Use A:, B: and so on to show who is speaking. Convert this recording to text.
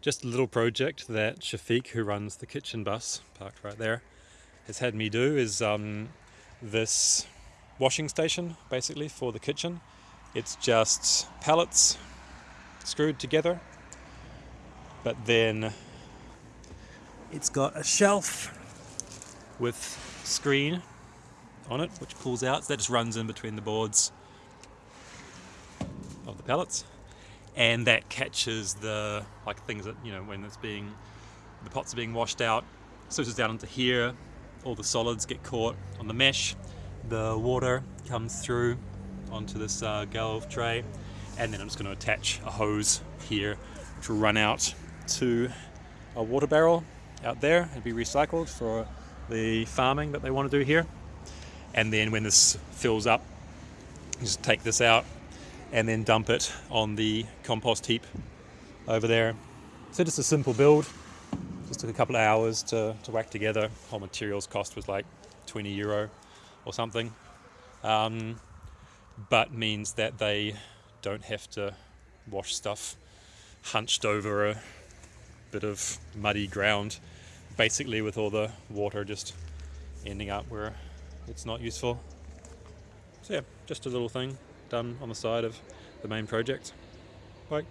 A: just a little project that Shafiq, who runs the kitchen bus, parked right there, has had me do is um, this washing station basically for the kitchen. It's just pallets screwed together, but then it's got a shelf with screen on it which pulls out, so that just runs in between the boards of the pallets and that catches the like things that you know when it's being the pots are being washed out switches down into here all the solids get caught on the mesh the water comes through onto this uh, galv tray and then I'm just going to attach a hose here to run out to a water barrel out there and be recycled for the farming that they want to do here. And then when this fills up just take this out and then dump it on the compost heap over there. So just a simple build, just took a couple of hours to, to whack together. Whole materials cost was like 20 euro or something. Um, but means that they don't have to wash stuff hunched over a bit of muddy ground, basically with all the water just ending up where it's not useful. So yeah, just a little thing done on the side of the main project. Bye.